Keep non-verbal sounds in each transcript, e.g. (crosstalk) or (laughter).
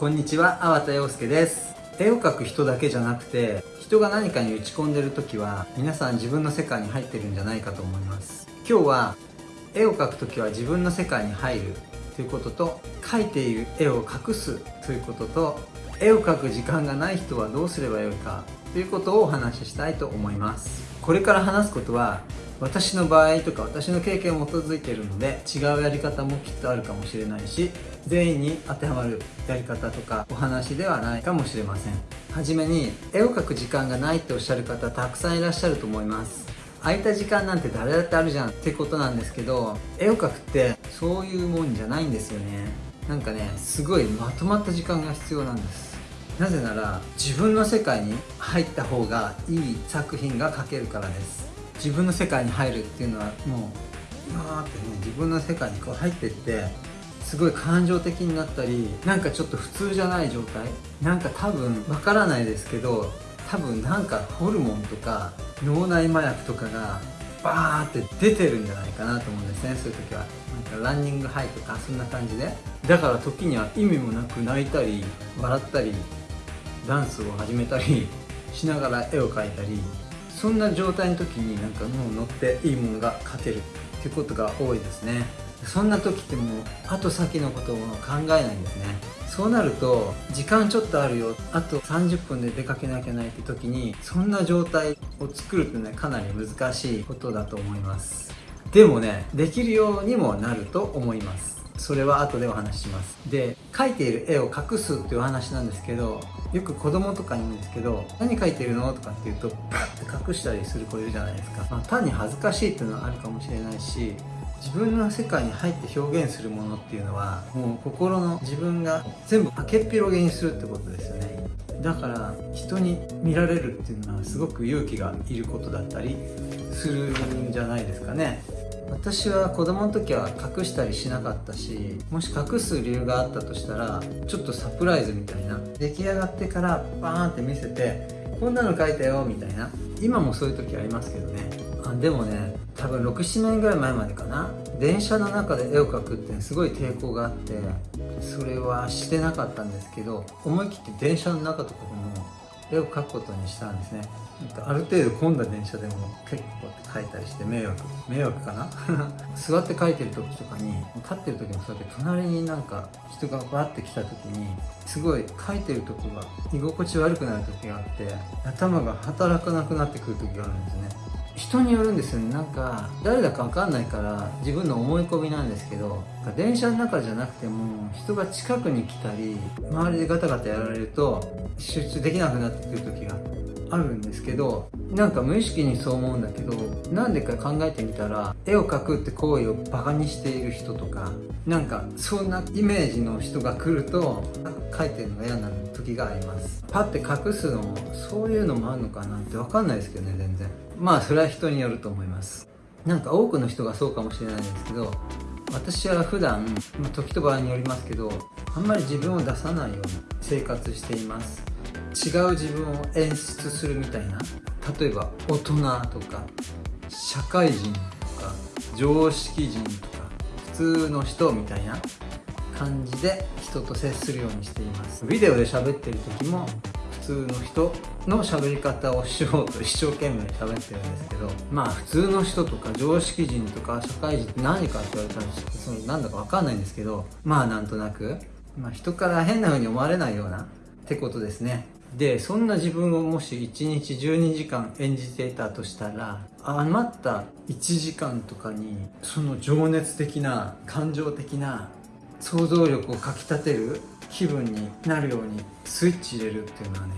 こんにちは、粟田洋介です。絵を描く人だけじゃなくて人が何かに打ち込んでる時は皆さん自分の世界に入ってるんじゃないかと思います。今日は絵を描く時は自分の世界に入るということと描いている絵を隠すということと絵を描く時間がない人はどうすればよいかということをお話ししたいと思います。これから話すことは私の場合とか私の経験を基づいているので違うやり方もきっとあるかもしれないし全員に当てはまるやり方とかお話ではないかもしれません。はじめに絵を描く時間がないっておっしゃる方たくさんいらっしゃると思います。空いた時間なんて誰だってあるじゃん。ってことなんですけど絵を描くってそういうもんじゃないんですよね。なんかねすごいまとまった時間が必要なんです。なぜなら自分の世界に入った方がいい作品が描けるからです。自分の世界に入るっていうのはもう今ってね自分の世界にこう入ってってすごい感情的になったりなんかちょっと普通じゃない状態なんか多分わからないですけど多分なんかホルモンとか脳内麻薬とかがバーって出てるんじゃないかなと思うんですねそういう時は。なんかランニングハイとかそんな感じで。だから時には意味もなく泣いたり笑ったりダンスを始めたりしながら絵を描いたりそんな状態の時になんかもう乗っていいものが描けるっていうことが多いですね。そんな時ってもう後先のことを考えないんですね。そうなると時間ちょっとあるよ。あと30分で出かけなきゃないって時にそんな状態を作るってねかなり難しいことだと思います。でもねできるようにもなると思います。それは後でお話しします。で描いている絵を隠すっていう話なんですけどよく子供とかに言うんですけど何描いてるの？とかって言うとパッて隠したりする子いるじゃないですか、まあ、単に恥ずかしいっていうのはあるかもしれないし自分の世界に入って表現するものっていうのはもう心の自分が全部開けっぴろげにするってことですよね。だから人に見られるっていうのはすごく勇気がいることだったりするんじゃないですかね。私は子供の時は隠したりしなかったしもし隠す理由があったとしたらちょっとサプライズみたいな。出来上がってからバーンって見せてこんなの描いたよみたいな。今もそういう時ありますけどね。あでもね多分67年ぐらい前までかな。電車の中で絵を描くってすごい抵抗があってそれはしてなかったんですけど思い切って電車の中とかでも絵を描くことにしたんですね。ある程度混んだ電車でも結構って書いたりして迷惑迷惑かな？(laughs) 座って書いてる時とかに立ってる時もそうやって隣になんか人がバッて来た時にすごい書いてるとこが居心地悪くなる時があって頭が働かなくなってくる時があるんですね。人によるんですよね。なんか誰だか分かんないから自分の思い込みなんですけど電車の中じゃなくても人が近くに来たり周りでガタガタやられると集中できなくなってくる時があるんですけどなんか無意識にそう思うんだけどなんでか考えてみたら絵を描くって行為をバカにしている人とかなんかそんなイメージの人が来ると描いてるのが嫌になる時があります。パッて隠すのもそういうのもあるのかなって分かんないですけどね全然。まあそれは人によると思います。なんか多くの人がそうかもしれないんですけど私は普段、まあ、時と場合によりますけどあんまり自分を出さないように生活しています。違う自分を演出するみたいな。例えば大人とか社会人とか常識人とか普通の人みたいな感じで人と接するようにしています。ビデオで喋ってる時も普通の人の喋り方をしようと一生懸命喋ってるんですけどまあ普通の人とか常識人とか社会人って何かって言われたらそのなんだか分かんないんですけどまあなんとなく、まあ、人から変な風に思われないようなってことですね。でそんな自分をもし1日12時間演じていたとしたら余った1時間とかにその情熱的な感情的な想像力をかきたてる気分になるようにスイッチ入れるっていうのはね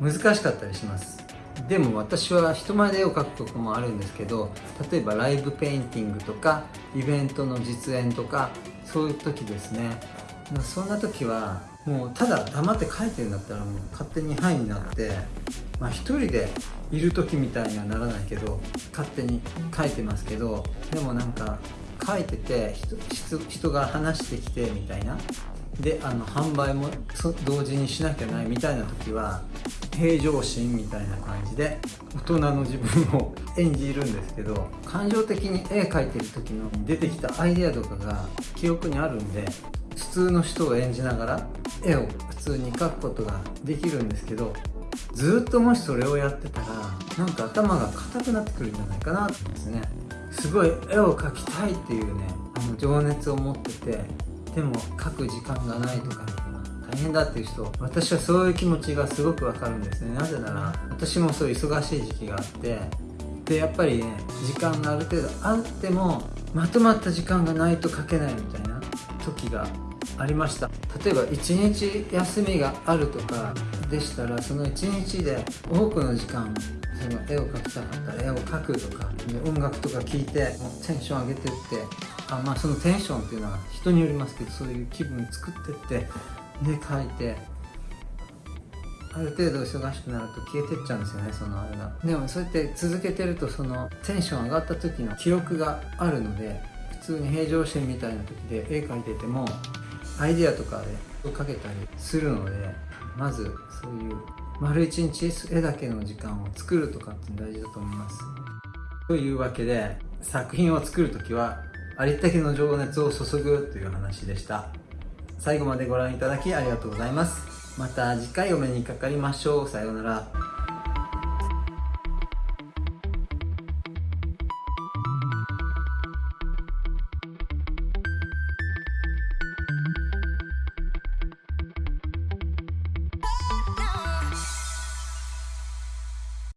難しかったりします。でも私は人前で絵を描くこともあるんですけど例えばライブペインティングとかイベントの実演とかそういう時ですね。そんな時はもうただ黙って書いてるんだったらもう勝手に「はい」になってまあ一人でいる時みたいにはならないけど勝手に書いてますけどでもなんか書いてて人人が話してきてみたいな。であの販売も同時にしなきゃないみたいな時は平常心みたいな感じで大人の自分を (laughs) 演じるんですけど感情的に絵描いてる時の出てきたアイデアとかが記憶にあるんで普通の人を演じながら絵を普通に描くことができるんですけどずっともしそれをやってたらなんか頭が硬くなってくるんじゃないかなと思うんですね。すごい絵を描きたいっていうねあの情熱を持っててでも描く時間がないとか大変だっていう人私はそういう気持ちがすごくわかるんですね。なぜなら私もそういう忙しい時期があってでやっぱりね時間がある程度あってもまとまった時間がないと描けないみたいな時がありました。例えば1日休みがあるとかでしたらその1日で多くの時間その絵を描きたかったら絵を描くとか音楽とか聴いてもうテンション上げてってあまあそのテンションっていうのは人によりますけどそういう気分作ってってで描いてある程度忙しくなると消えてっちゃうんですよねそのあれが。でもそうやって続けてるとそのテンション上がった時の記録があるので普通に平常心みたいな時で絵描いててもアイデアとかでかけたりするのでまずそういう丸一日絵だけの時間を作るとかって大事だと思います。というわけで作品を作る時はありったけの情熱を注ぐという話でした。最後までご覧いただきありがとうございます。また次回お目にかかりましょう。さようなら。